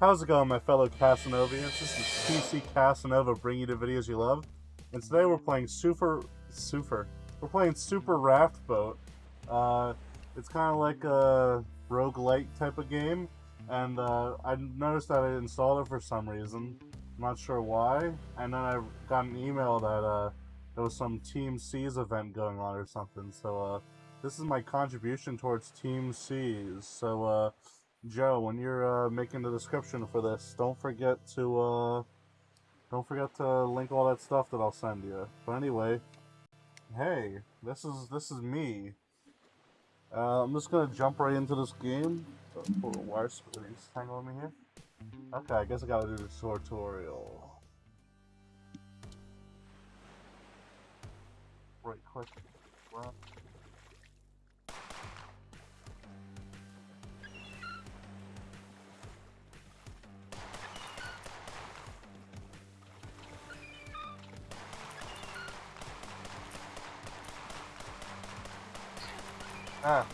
How's it going, my fellow Casanovians? This is PC Casanova bringing you the videos you love. And today we're playing Super... Super... We're playing Super Raft Boat. Uh, it's kind of like a roguelike type of game. And uh, I noticed that I installed it for some reason. I'm not sure why. And then I got an email that uh, there was some Team Seas event going on or something. So uh, this is my contribution towards Team Seas. So... Joe, when you're uh, making the description for this, don't forget to uh, don't forget to link all that stuff that I'll send you. But anyway, hey, this is this is me. Uh, I'm just gonna jump right into this game. Oh, wire splitties hang on me here. Okay, I guess I gotta do the tutorial. Right click. Ah.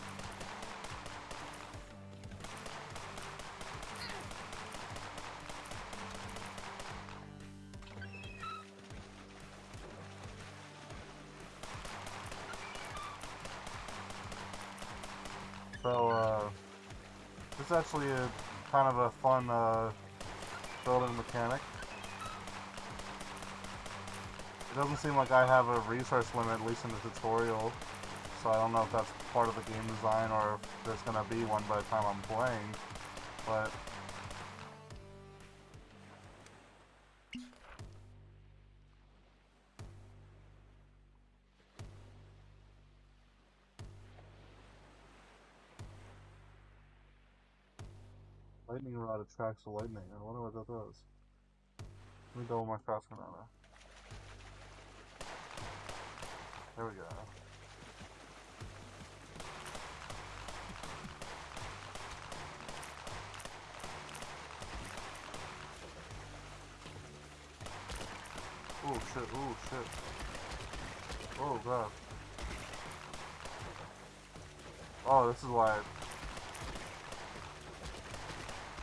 So, uh, this is actually a kind of a fun, uh, building mechanic. It doesn't seem like I have a resource limit, at least in the tutorial so I don't know if that's part of the game design or if there's going to be one by the time I'm playing, but... Lightning rod attracts the lightning. I wonder what that does. Let me double my fast banana. There we go. Oh shit, oh shit. Oh god. Oh, this is why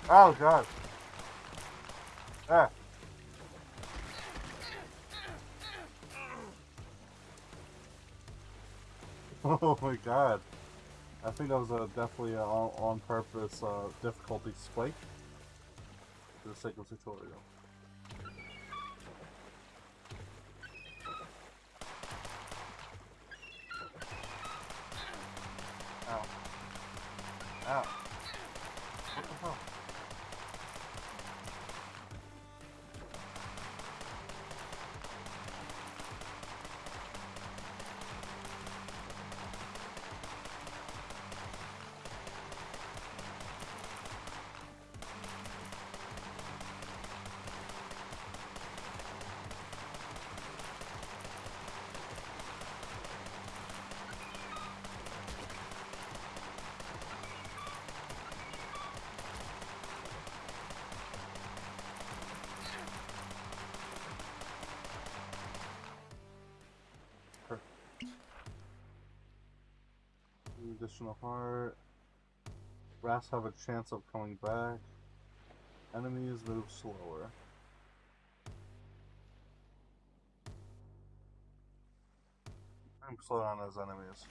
Oh god. Ah. Oh my god. I think that was a definitely a on, purpose uh, difficulty spike the of tutorial. Additional heart. Rats have a chance of coming back. Enemies move slower. I'm slow on those enemies.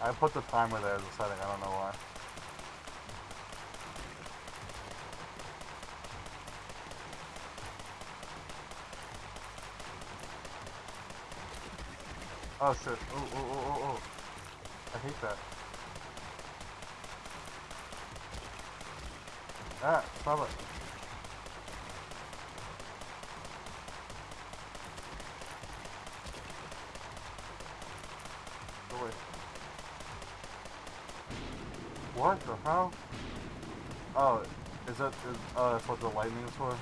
I put the timer there as a setting, I don't know why. Oh shit. Oh, oh, oh, oh, oh. I hate that. Ah, stop it. What the hell? Oh, is that, is, oh, that's what the lightning is for?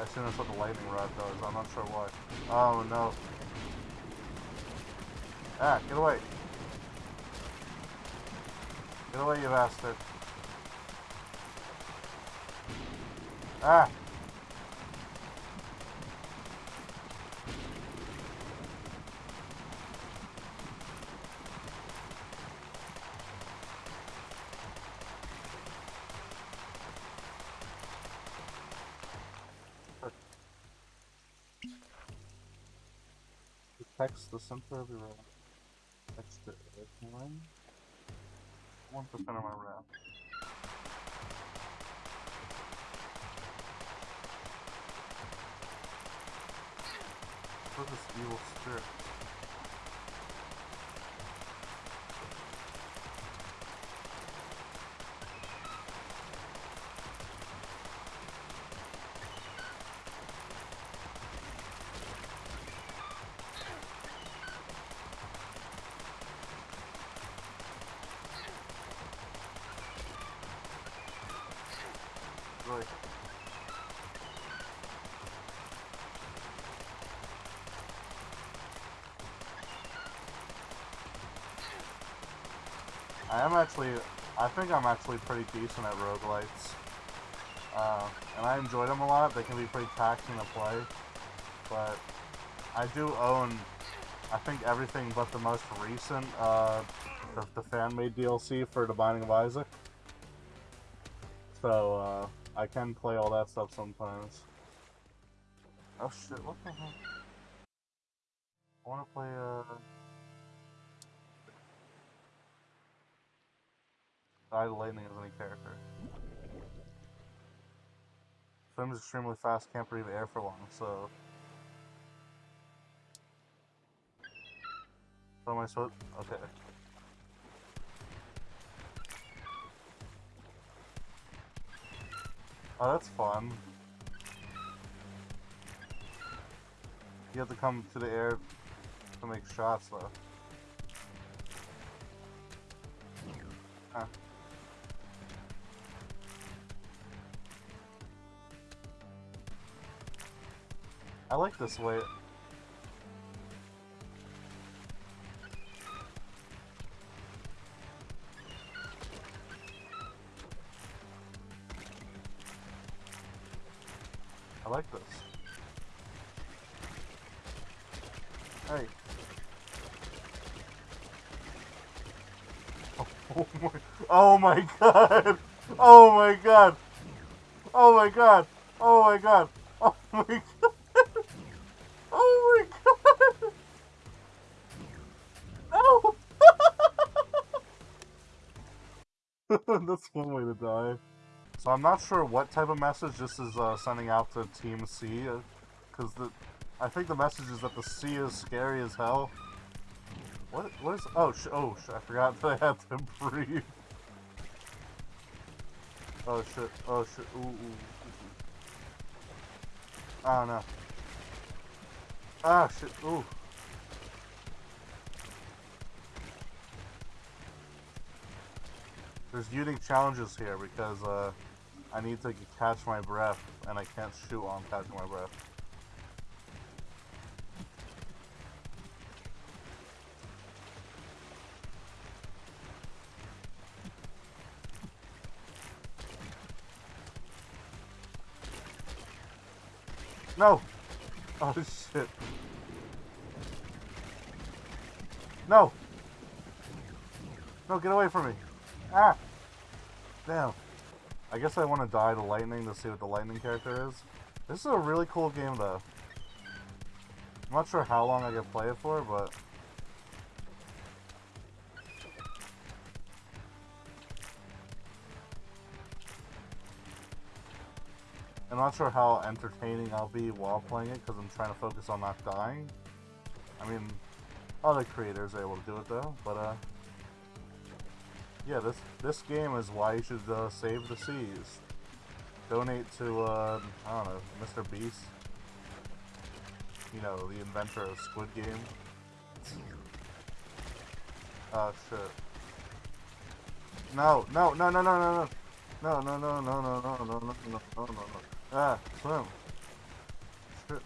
I assume that's what the lightning rod does, I'm not sure why. Oh no. Ah, get away. Get away, you bastard. Ah! Protects the center of your room one. One percent of my wrath. What is this evil spirit? I am actually, I think I'm actually pretty decent at roguelites. Uh, and I enjoy them a lot. They can be pretty taxing to play. But I do own, I think, everything but the most recent, uh, the, the fan-made DLC for The Binding of Isaac. So, uh, I can play all that stuff sometimes. Oh shit, what the heck? I wanna play, uh... Die the Lightning as any character. Swim is extremely fast, can't breathe air for long, so... So am I supposed... Okay. Oh, that's fun. You have to come to the air to make shots, though. Huh. I like this way. I like this. Hey. Oh, my, oh, oh my god! Oh my god! Oh my god! Oh my god! Oh my god! Oh my god! No! That's one way to die. So I'm not sure what type of message this is uh, sending out to Team C, because the I think the message is that the sea is scary as hell. What? What is? Oh, oh, I forgot that I had to breathe. Oh shit! Oh shit! Ooh, ooh. Oh no! Ah shit! Ooh. There's unique challenges here because uh, I need to catch my breath, and I can't shoot while I'm catching my breath. No! Oh shit. No! No, get away from me! Ah! Damn. I guess I want to die to lightning to see what the lightning character is. This is a really cool game though. I'm not sure how long I can play it for, but... I'm not sure how entertaining I'll be while playing it, because I'm trying to focus on not dying. I mean, other creators are able to do it though, but uh... Yeah, this this game is why you should uh, save the seas. Donate to, uh, I don't know, Mr. Beast. You know, the inventor of Squid Game. Oh, shit. No, no, no, no, no, no, no. No, no, no, no, no, no, no, no, no, no, no, no. Ah, swim. Shit.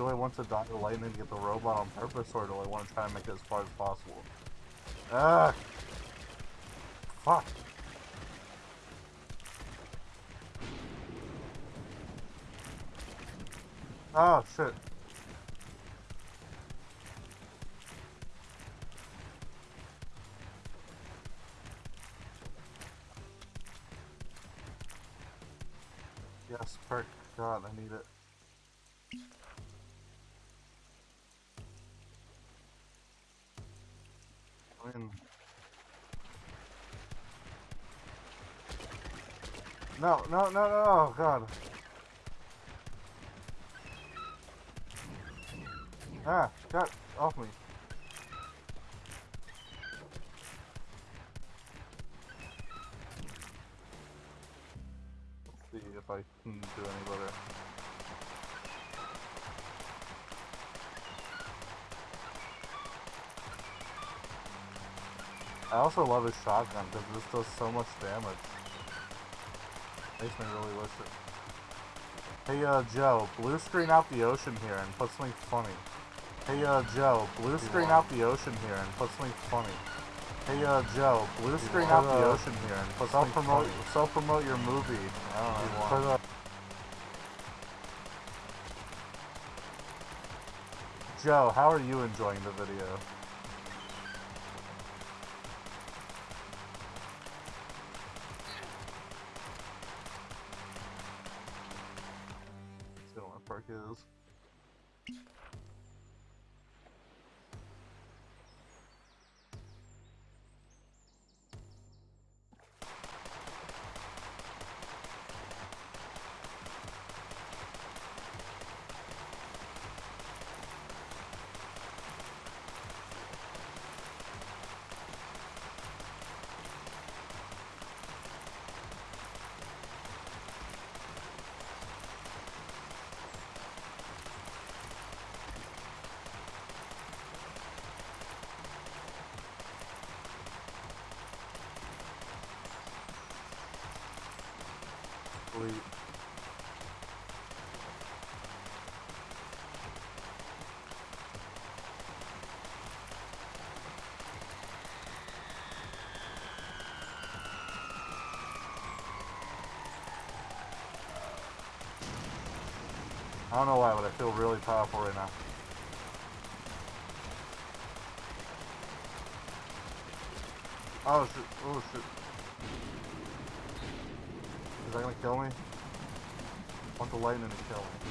Do I want to die the lightning and get the robot on purpose, or do I want to try and make it as far as possible? Ah! Fuck! Oh, shit. No, no, no, no, oh god. Ah, God, off me. Let's see if I can do any better. I also love his shotgun because this does so much damage. Makes me really wish it. Hey, uh, Joe, blue screen out the ocean here and put something funny. Hey, uh, Joe, blue screen out the ocean here and put something funny. Hey, uh, Joe, blue screen out the ocean here and put something promote self promote your movie. I don't know. Joe, how are you enjoying the video? Sweet. I don't know why, but I feel really powerful right now. Oh shit, oh shit. Is that gonna kill me? I want the lightning to kill me.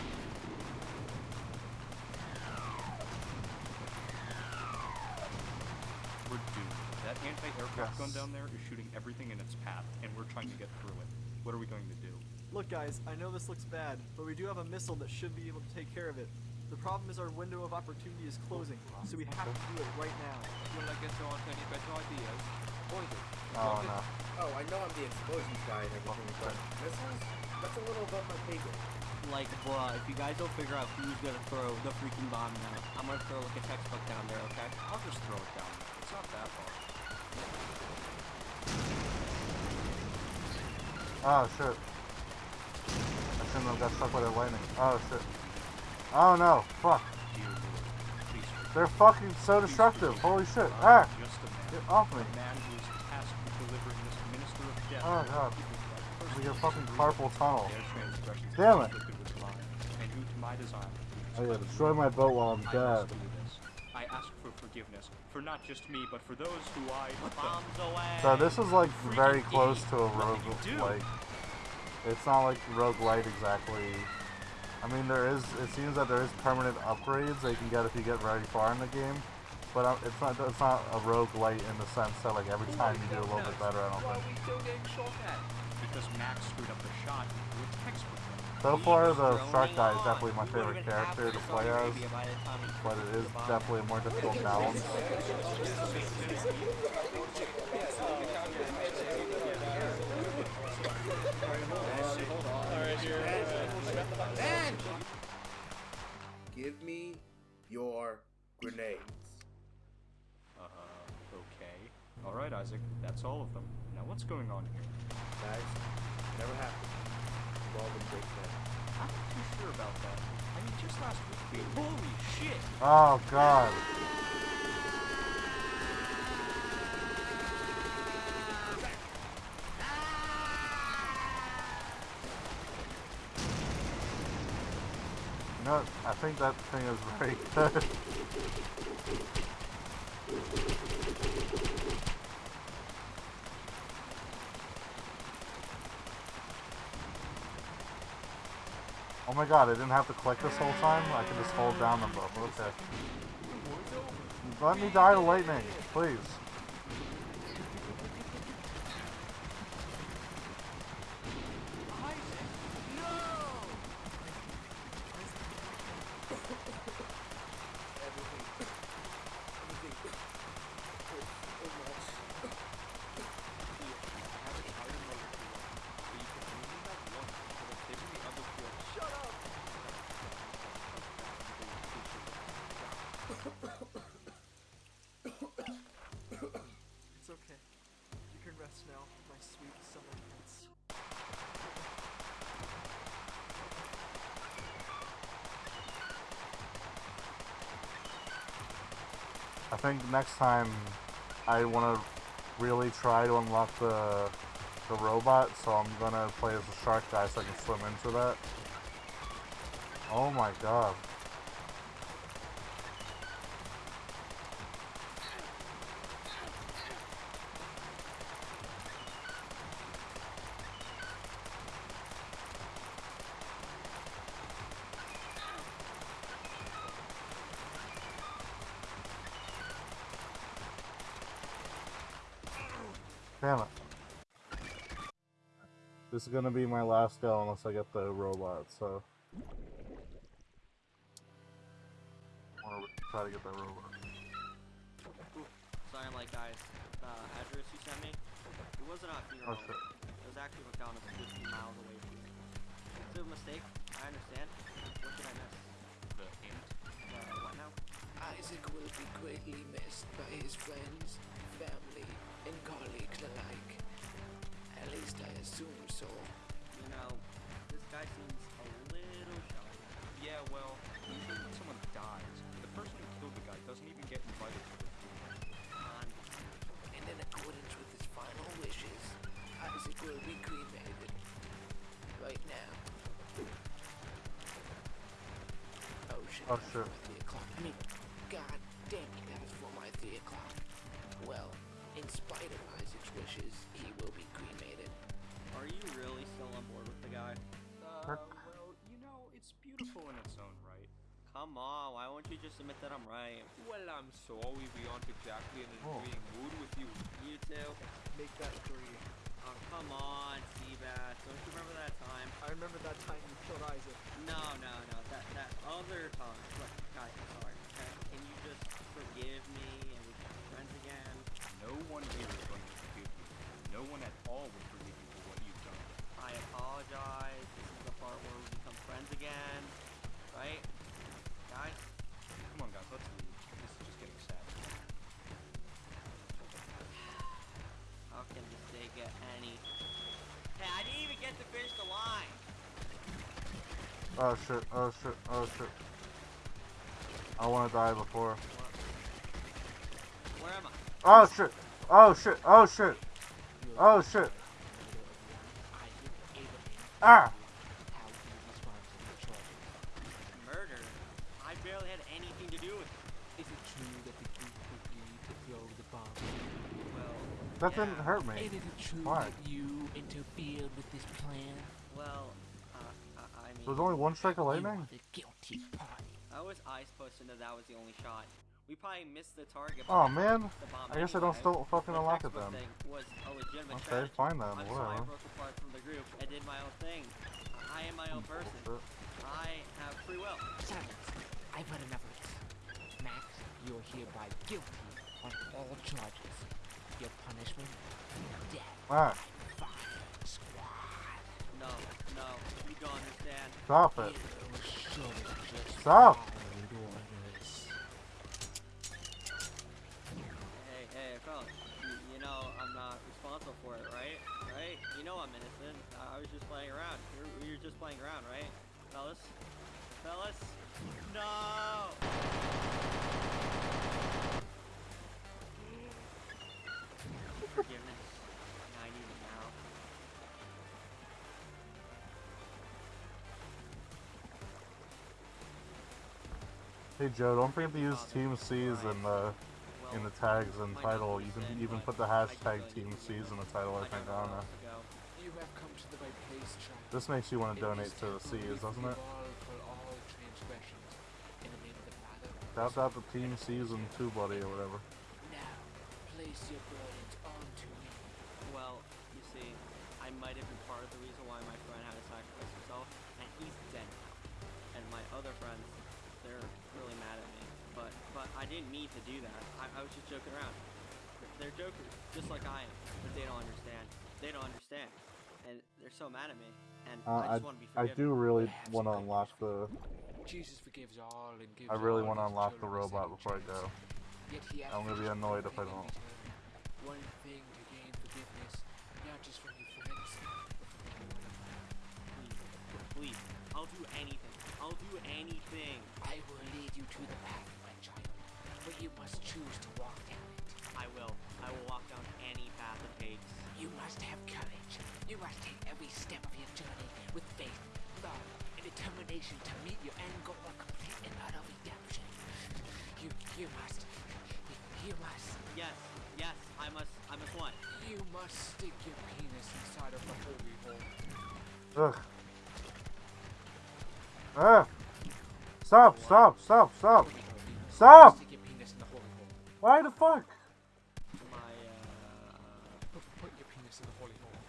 We're doomed. That anti-aircraft gun down there is shooting everything in its path, and we're trying to get through it. What are we going to do? Look guys, I know this looks bad, but we do have a missile that should be able to take care of it. The problem is our window of opportunity is closing, so we have to do it right now. Well, I guess there aren't any better ideas. Poison. Oh no. Oh, I know I'm the explosions guy and everything, but this is that's a little above my pay grade. Like, bruh, if you guys don't figure out who's gonna throw the freaking bomb now, I'm gonna throw like a textbook down there, okay? I'll just throw it down. It's not that hard. Oh shit. I shouldn't have got stuck by the lightning. Oh shit. Oh no, fuck. Dear Lord, They're fucking so destructive. Holy shit. Ah! Just a man. Get off me. Man who is tasked with delivering this minister of death. Oh, God. people's right. We get fucking carpal tunnel. Their transgressions Damn are it. inflicted with mine, and who to my design Oh yeah, destroy my boat while I'm dead. must this. I ask for forgiveness for not just me, but for those who I Bombs away! So this is like very close to a rogue did like it's not like rogue light exactly. I mean there is it seems that there is permanent upgrades that you can get if you get very far in the game. But uh, it's not it's not a roguelite in the sense that like every time you do a little bit better, I don't think. we still getting shot at? because Max screwed up the shot into textbook. So far the shark guy is definitely my favorite character to play as. Arabia by the time he But it is definitely a more difficult balance. your grenades. Uh, okay. Alright, Isaac, that's all of them. Now what's going on here? Guys, never happened. We've all been great friends. I'm not too sure about that. I mean, just last week we... Holy shit! Oh god. You know what? I think that thing is very good. Oh my god, I didn't have to click this whole time? I can just hold down them both. Okay. Let me die to lightning, please. Everything. Everything. hurts so much. It's okay. You can rest now, my sweet summer prince. I think next time I want to really try to unlock the the robot, so I'm gonna play as a shark guy so I can swim into that. Oh my god. Damn it. This is gonna be my last go unless I get the robot, so. I wanna try to get that robot. Sorry, I'm like, guys. The address you sent me, it wasn't a funeral. Oh shit. It was actually McDonald's 15 miles away from me. It's a mistake. I understand. What did I miss? The hint. Uh, what now? Isaac will be greatly missed by his friends, family, and colleagues alike. At least I assume so. You know, this guy seems a little shy. Yeah, well, usually when someone dies, the person who killed the guy doesn't even get invited to the funeral. And in accordance with his final wishes, Isaac will be cremated. Right now. Oh shit. Oh, that's shit. my Three o'clock. I mean, god damn in spite of Isaac's wishes, he will be cremated. Are you really still on board with the guy? Uh, well, you know, it's beautiful in its own right. Come on, why won't you just admit that I'm right? Well, I'm sorry we aren't exactly in an Oh. agreeing mood with you. You too? Make that three. Oh, come on, Seabass. Don't you remember that time? I remember that time you killed Isaac. No, no, no. That that other time. Look, guys, I'm sorry. Okay? Can you just forgive me No one here is going to forgive you. No one at all would forgive you for what you've done. I apologize. This is the part where we become friends again. Right? Guys? Come on, guys, let's leave. This is just getting sad. How can this day get any... Hey, I didn't even get to finish the line! Oh shit, oh shit, oh shit. I wanna die before. Where am I? Oh shit! Oh shit! Oh shit! Oh shit! Ah! How do you respond to the charges? Murder? I barely had anything to do with it. Is it true that the group agreed to throw the bomb? Well, That yeah. didn't hurt me. And is it true Why? that you interfered with this plan? Well, uh, I, I mean... There was only one strike of You lightning? are the guilty party. How was I supposed to know that was the only shot? We probably missed the target. Oh man, the I guess I don't still fucking The unlock it textbook then. thing was Okay, strategy. fine then, I'm sorry I whatever. broke apart from the group and did my own thing. I am my own person. I have free will. Silence. I've had enough of this. Max, you're hereby guilty on all charges. Your punishment? Death. Ah, No, no, you don't understand. stop it. You should have just Stop. You, you know I'm not responsible for it, right? Right? You know I'm innocent. I, I was just playing around. You're, you're just playing around, right? Fellas? Fellas? No! Forgiveness. I need it now. Hey Joe, don't forget to use oh, Team Seas and the in the tags and title. You can even put the hashtag Team Seas in the title, I think, I don't know. This makes you want to donate to the C's, doesn't it? That's that the Team Season and Two Buddy or whatever. Well, you see, I might have been part of the reason why my friend had to sacrifice himself, and he's dead now. And my other friends, they're really mad at me. But but I didn't mean to do that. I, I was just joking around. They're, they're jokers, just like I am. But they don't understand. They don't understand. And they're so mad at me. And Uh, I just want to be forgiven. I do really want to unlock the. Jesus forgives all and gives I really want to unlock the robot before I go. Yet he I'm gonna be annoyed if I don't. One thing to gain forgiveness, not just from your friends, but from anyone in. Please, please. I'll do anything. I'll do anything. I will lead you to the path, my child, but you must choose to walk down it. I will. I will walk down any path it takes. You must have courage. You must take every step of your journey with faith, love, and determination to meet your end goal of complete and utter redemption. You, you must, you must, Yes, yes. I must. I must what? you must stick your penis inside of the holy hole. Ugh. Ah! Stop! Stop! Stop! Stop! Holy. Stop! Why the fuck? My uh. Put, your penis in the holy hole.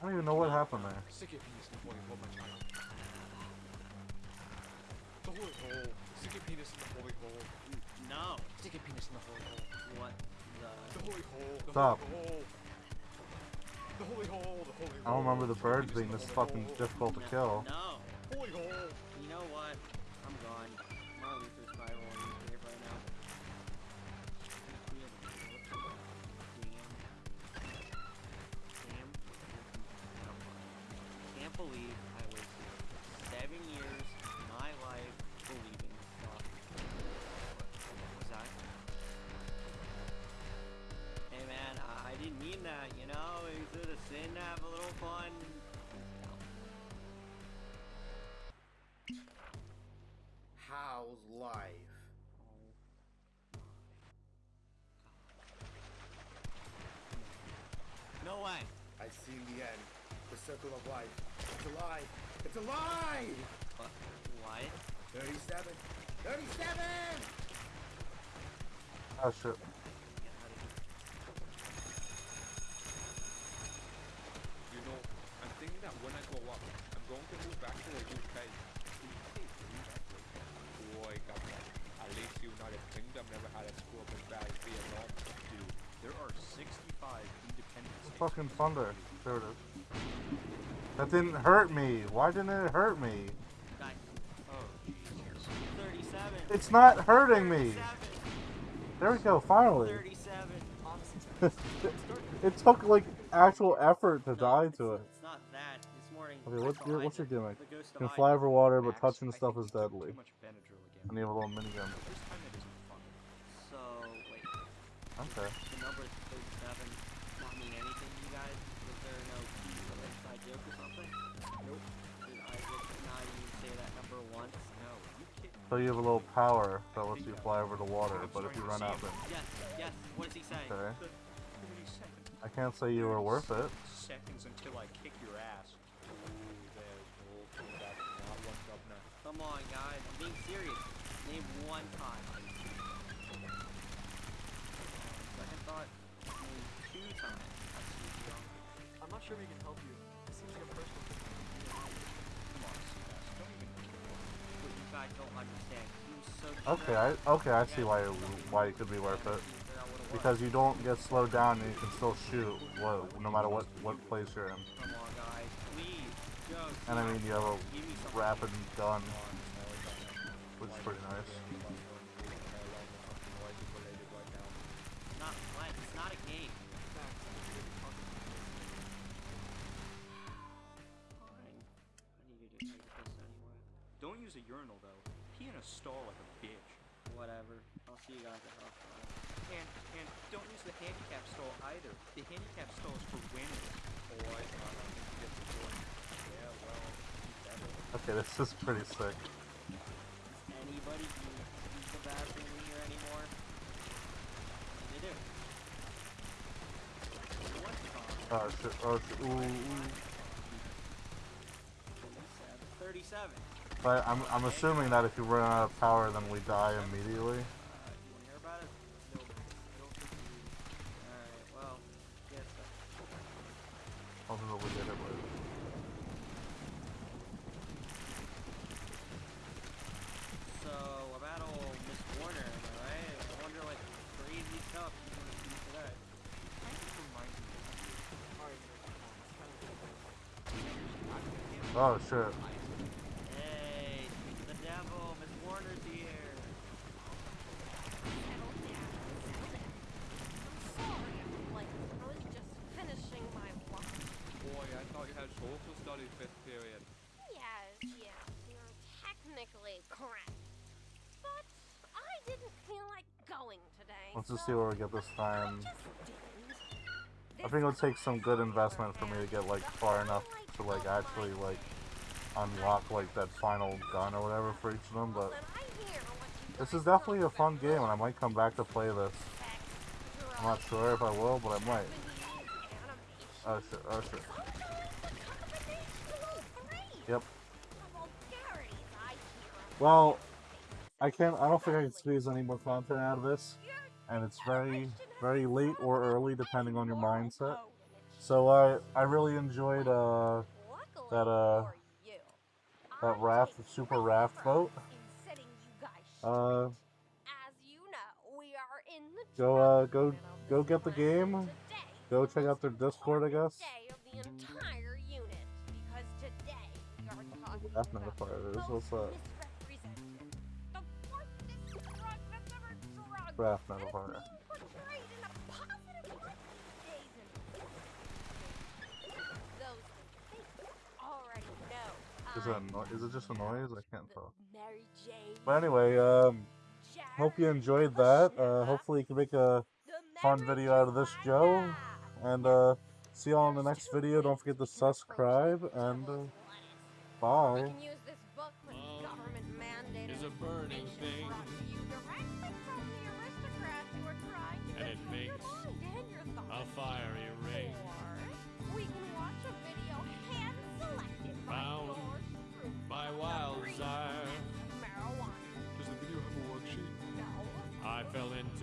I don't even know what happened there. Stick your penis in the holy hole, my child. The holy hole. Stick your penis in the holy hole. No. Stick your penis in the holy hole. What The the? holy hole. The Stop. holy hole. The holy hole. The holy hole. I don't remember the birds being this fucking difficult to kill. No. Holy hole. Believe I wasted seven years of my life believing. What was that? Hey man, I, I didn't mean that, you know? Is it a sin to have a little fun? How's life? Oh no way. I've seen the end. The circle of life. It's alive. It's alive! What? What? 37. 37! Oh shit. Get out of here. You know, I'm thinking that when I grow up, I'm going to move back to the UK. Boy, government. At least United Kingdom never had a school as bad as Vietnam. Dude, there are 65 independent states. Fucking thunder. There it is. That didn't hurt me. Why didn't it hurt me? Guys, Jesus. 37. It's not hurting me. There we go. Finally. 37. It took like actual effort to No, die to it. It's not that. This morning. Okay, what's your what's your gimmick? You can fly over water, but touching stuff is deadly. I much Benadryl again. And you have a little minigun. This time it isn't fun. So, wait. Okay. The number 37 not mean anything So you have a little power that lets you fly over the water, but if you run out, then Yes, yes. What does he say? okay. The 30 seconds. I can't say you were worth it. Seconds until I kick your ass. Ooh, there's no that not one governor. Come on, guys. I'm being serious. Name one time. Second thought, name two times. I'm not sure we can help you. It seems like a personal thing. Come on, CS. Don't even Guys don't understand. So Okay, I okay, I see why it, why it could be worth it. Because you don't get slowed down and you can still shoot, what, no matter what what place you're in. And I mean, you have a rapid gun, which is pretty nice. A urinal though. Pee in a stall like a bitch. Whatever. I'll see you guys at half five. And and don't use the handicap stall either. The handicap stall is for winners. Oh, I thought I was get the point. Yeah, well, better. Okay, this is pretty sick. Does anybody use use the bathroom in here anymore? They do. Oh shit! Oh shit! Ooh, ooh. 37. 37. But I'm, I'm assuming that if you run out of power, then we die immediately. You wanna hear about it? No, I don't think we do. Alright, well, guess that. Ultimately, we did it with. So, about old Miss Warner, am I right? I wonder what crazy stuff she's gonna see today. Kind of reminds you. Alright, Nick, come on, Oh shit. Let's just see where we get this time. I think it'll take some good investment for me to get like far enough to like actually like unlock like that final gun or whatever for each of them. But what this is definitely a fun game, and I might come back to play this. I'm not sure if I will, but I might. Oh shit! Oh shit! Yep. Well, I can't. I don't think I can squeeze any more content out of this, and it's very, very late or early depending on your mindset. So I, I really enjoyed uh that, uh, that raft, the super raft boat. Uh, go, uh, go, go get the game. Go check out their Discord, I guess. Of the because today we think already know. Is it, a I'm no- is it just a noise? I can't the tell. But anyway, um, hope you enjoyed that. Uh, hopefully you can make a fun video out of this, Joe. And uh, see y'all in the next video. Don't forget to subscribe and uh, bye. Fiery ring. Or we can watch a video hand selected by Bound yours by of wild desire. marijuana. Does the video have a worksheet? No. I fell into a ring. Big